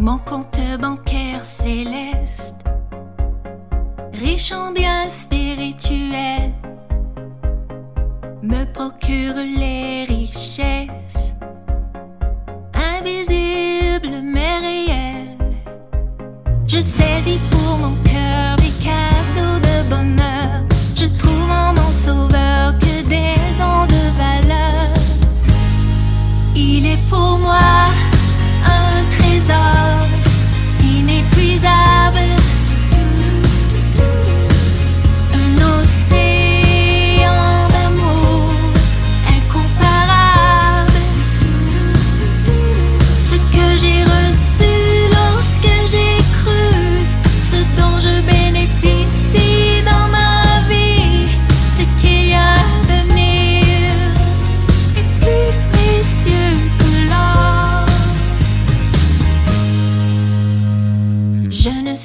Mon compte bancaire céleste, riche en biens spirituels, me procure les richesses, invisibles mais réelles. Je saisis pour mon cœur des cadeaux de bonheur.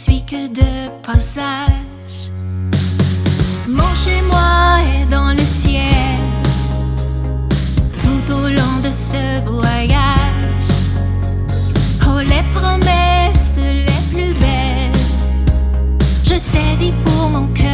Suis que de passage. Mon chez-moi est dans le ciel. Tout au long de ce voyage. Oh, les promesses les plus belles. Je saisis pour mon cœur